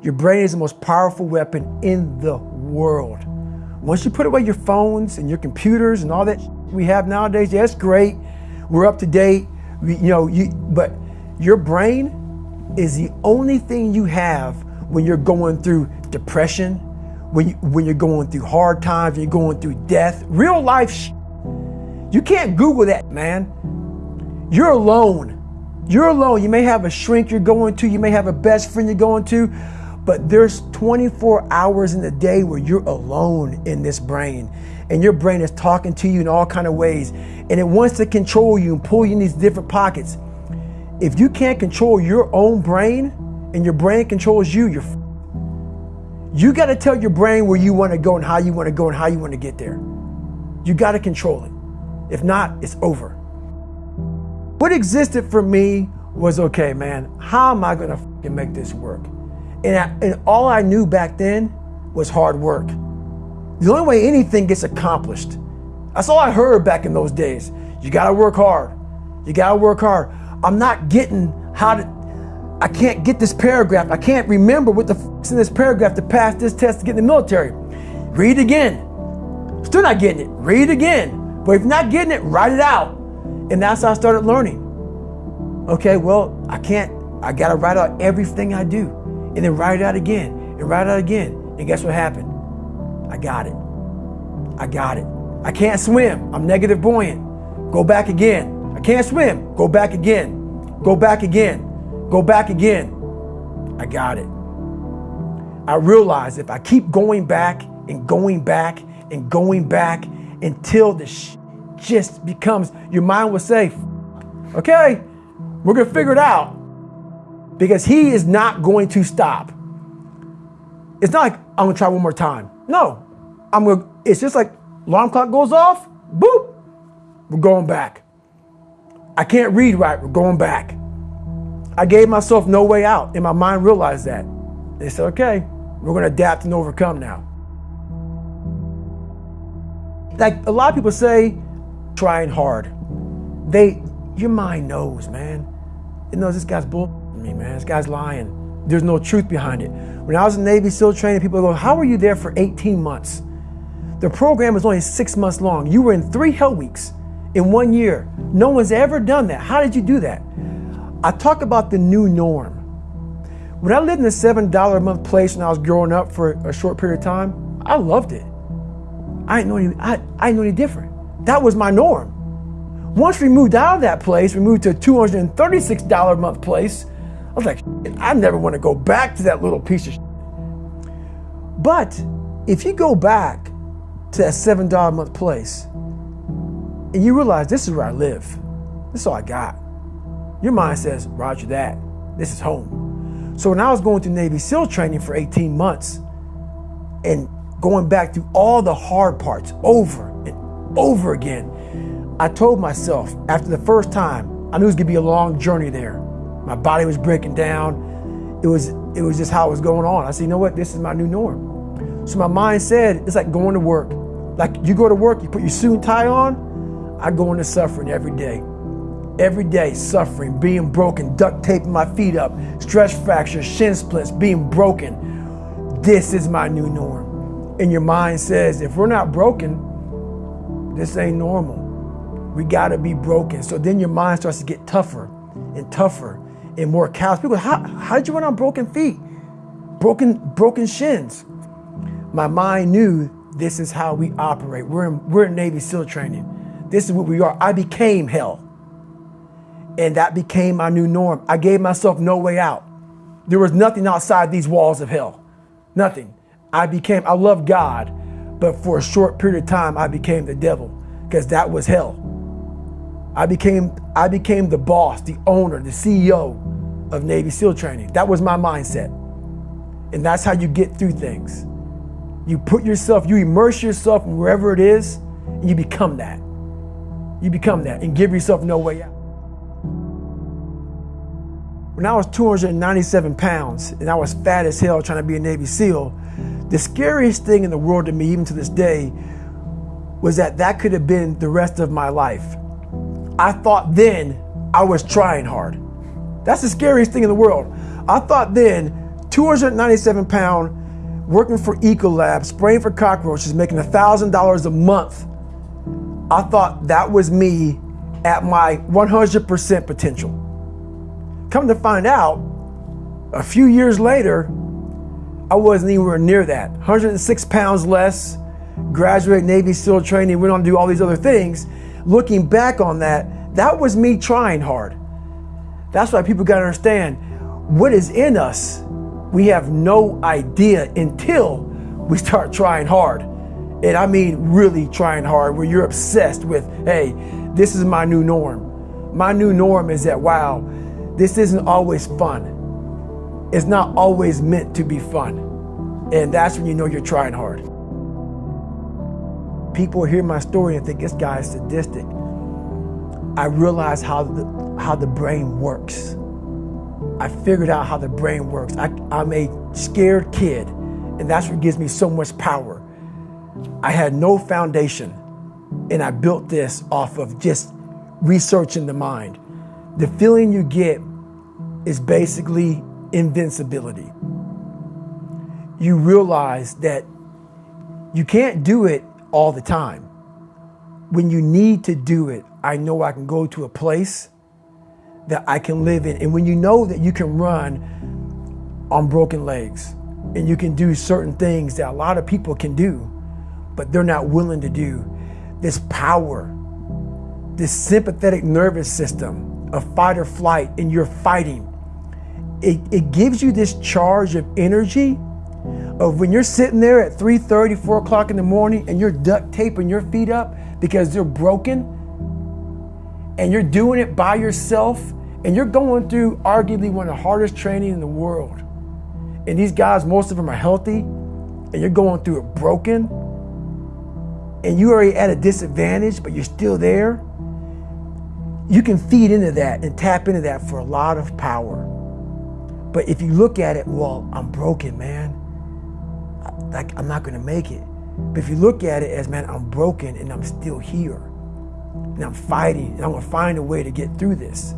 Your brain is the most powerful weapon in the world. Once you put away your phones and your computers and all that we have nowadays, yeah, it's great. We're up to date. We, you know, you, but your brain is the only thing you have when you're going through depression, when, you, when you're going through hard times, you're going through death, real life. Sh- you can't Google that, man. You're alone. You're alone. You may have a shrink you're going to, you may have a best friend you're going to, but there's 24 hours in the day where you're alone in this brain. And your brain is talking to you in all kind of ways. And it wants to control you and pull you in these different pockets. If you can't control your own brain and your brain controls you, you're you got to tell your brain where you want to go and how you want to go and how you want to get there. You got to control it. If not, it's over. What existed for me was okay, man, how am I going to make this work? And, I, and all I knew back then was hard work. The only way anything gets accomplished. That's all I heard back in those days. You got to work hard. You got to work hard. I'm not getting how to I can't get this paragraph. I can't remember what the f- in this paragraph to pass this test to get in the military. Read again. Still not getting it. Read again. But if you're not getting it, write it out. And that's how I started learning. Okay, well, I can't, I gotta write out everything I do. And then write it out again. And write it out again. And guess what happened? I got it. I got it. I can't swim. I'm negative buoyant. Go back again. I can't swim. Go back again. Go back again. Go back again. I got it. I realize if I keep going back and going back and going back until the sh- just becomes, your mind will say, okay, we're going to figure it out because he is not going to stop. It's not like I'm to try one more time. No, I'm to, it's just like alarm clock goes off, boop, we're going back. I can't read right, we're going back. I gave myself no way out, and my mind realized that. They said, okay, we're to adapt and overcome now. Like a lot of people say, trying hard. They, your mind knows, man. It knows this guy's bull me, man. This guy's lying. There's no truth behind it. When I was in Navy SEAL training, people go, how were you there for 18 months? The program was only six months long. You were in three hell weeks in one year. No one's ever done that. How did you do that? I talk about the new norm. When I lived in a $7 a month place when I was growing up for a short period of time, I loved it. I didn't know any, I, I didn't know any different. That was my norm. Once we moved out of that place, we moved to a $236 a month place. I was like, I never want to go back to that little piece of shit. But if you go back to that $7 a month place and you realize this is where I live, this is all I got your mind says, Roger that. This is home. So when I was going through Navy SEAL training for 18 months and going back through all the hard parts over and over again, I told myself after the first time, I knew it was gonna be a long journey there. My body was breaking down. It was it was just how it was going on. I said, you know what? This is my new norm. So my mind said, it's like going to work. Like you go to work, you put your suit and tie on. I go into suffering every day every day suffering, being broken, duct taping my feet up, stress fractures, shin splints, being broken. This is my new norm. And your mind says, if we're not broken, this ain't normal. We gotta be broken. So then your mind starts to get tougher and tougher and more callous. People, how, how did you run on broken feet? Broken, broken shins. My mind knew this is how we operate. We're in, we're in Navy SEAL training. This is what we are. I became hell. And that became my new norm. I gave myself no way out. There was nothing outside these walls of hell. Nothing. I became, I love God, but for a short period of time, I became the devil because that was hell. I became, I became the boss, the owner, the CEO of Navy SEAL training. That was my mindset. And that's how you get through things. You put yourself, you immerse yourself in wherever it is, and you become that. You become that and give yourself no way out. When I was 297 pounds and I was fat as hell trying to be a Navy SEAL, the scariest thing in the world to me, even to this day, was that that could have been the rest of my life. I thought then I was trying hard. That's the scariest thing in the world. I thought then 297 pound, working for Ecolab, spraying for cockroaches, making $1,000 a month. I thought that was me at my 100% potential. Come to find out, a few years later, I wasn't anywhere near that. 106 pounds less, graduate Navy SEAL training, went on to do all these other things. Looking back on that, that was me trying hard. That's why people got to understand what is in us. We have no idea until we start trying hard. And I mean, really trying hard, where you're obsessed with, hey, this is my new norm. My new norm is that, wow, this isn't always fun. It's not always meant to be fun. And that's when you know you're trying hard. People hear my story and think this guy is sadistic. I realize how the, how the brain works. I figured out how the brain works. I, I'm a scared kid, and that's what gives me so much power. I had no foundation, and I built this off of just researching the mind. The feeling you get is basically invincibility. You realize that you can't do it all the time. When you need to do it, I know I can go to a place that I can live in. And when you know that you can run on broken legs and you can do certain things that a lot of people can do, but they're not willing to do, this power, this sympathetic nervous system of fight or flight, and you're fighting it, it gives you this charge of energy of when you're sitting there at 3.30, 4 o'clock in the morning and you're duct taping your feet up because they're broken and you're doing it by yourself and you're going through arguably one of the hardest training in the world. And these guys, most of them are healthy and you're going through it broken and you already at a disadvantage, but you're still there. You can feed into that and tap into that for a lot of power. But if you look at it, well, I'm broken, man. Like I'm not gonna make it. But if you look at it as, man, I'm broken and I'm still here. And I'm fighting and I'm gonna find a way to get through this.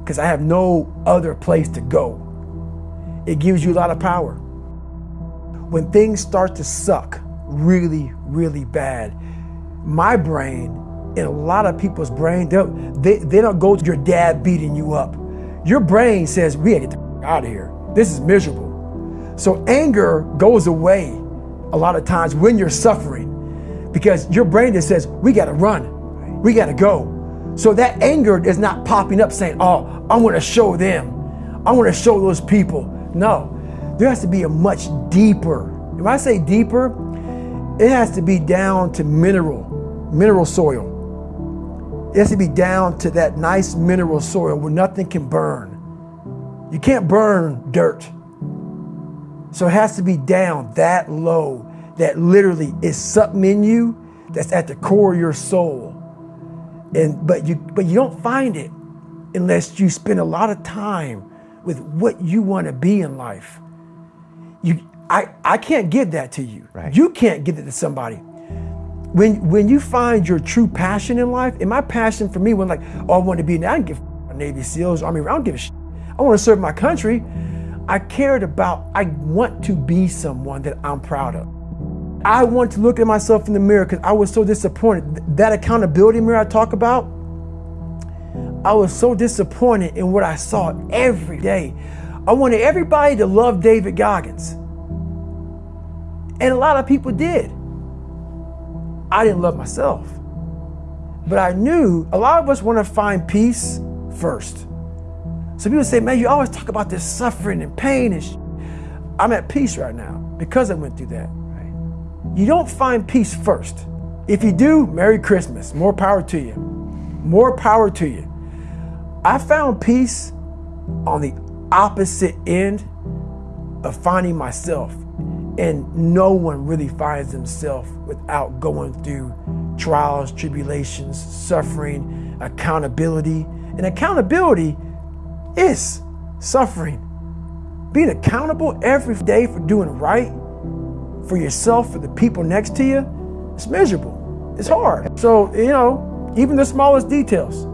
Because I have no other place to go. It gives you a lot of power. When things start to suck really, really bad, my brain and a lot of people's brain, they, they don't go to your dad beating you up. Your brain says, we gotta get the out of here. This is miserable. So anger goes away a lot of times when you're suffering because your brain just says, we got to run, we got to go. So that anger is not popping up saying, oh, I want to show them, I want to show those people. No, there has to be a much deeper. When I say deeper, it has to be down to mineral, mineral soil. It has to be down to that nice mineral soil where nothing can burn you can't burn dirt. So it has to be down that low that literally is something in you that's at the core of your soul. And but you but you don't find it unless you spend a lot of time with what you want to be in life. You I, I can't give that to you. Right. You can't give it to somebody. When when you find your true passion in life, and my passion for me when like, oh, I want to be, I don't give a Navy SEALs, Army, I don't give a shit. I want to serve my country. I cared about, I want to be someone that I'm proud of. I want to look at myself in the mirror because I was so disappointed. That accountability mirror I talk about, I was so disappointed in what I saw every day. I wanted everybody to love David Goggins. And a lot of people did. I didn't love myself. But I knew a lot of us want to find peace first. So people say, man, you always talk about this suffering and pain and sh-. I'm at peace right now because I went through that. Right? You don't find peace first. If you do, Merry Christmas. More power to you. More power to you. I found peace on the opposite end of finding myself. And no one really finds themselves without going through trials, tribulations, suffering, accountability. And accountability is suffering. Being accountable every day for doing right for yourself, for the people next to you, it's miserable. It's hard. So, you know, even the smallest details.